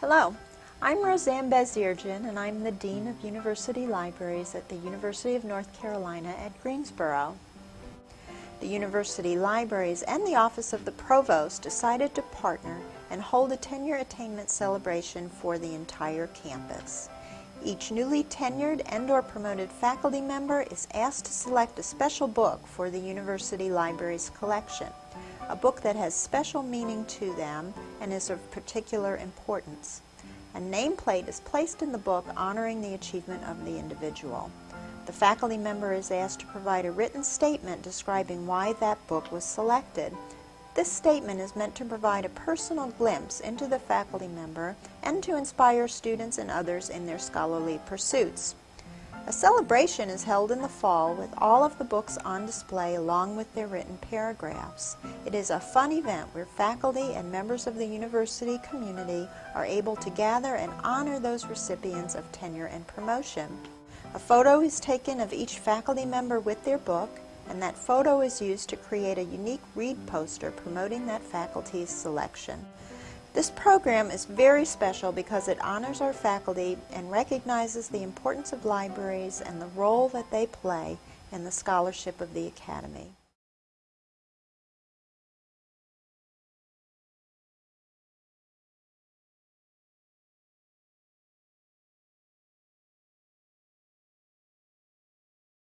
Hello, I'm Rosann Bazirjian and I'm the Dean of University Libraries at the University of North Carolina at Greensboro. The University Libraries and the Office of the Provost decided to partner and hold a tenure attainment celebration for the entire campus. Each newly tenured and or promoted faculty member is asked to select a special book for the University Libraries collection a book that has special meaning to them and is of particular importance. A nameplate is placed in the book honoring the achievement of the individual. The faculty member is asked to provide a written statement describing why that book was selected. This statement is meant to provide a personal glimpse into the faculty member and to inspire students and others in their scholarly pursuits. A celebration is held in the fall with all of the books on display along with their written paragraphs. It is a fun event where faculty and members of the university community are able to gather and honor those recipients of tenure and promotion. A photo is taken of each faculty member with their book and that photo is used to create a unique read poster promoting that faculty's selection. This program is very special because it honors our faculty and recognizes the importance of libraries and the role that they play in the scholarship of the Academy.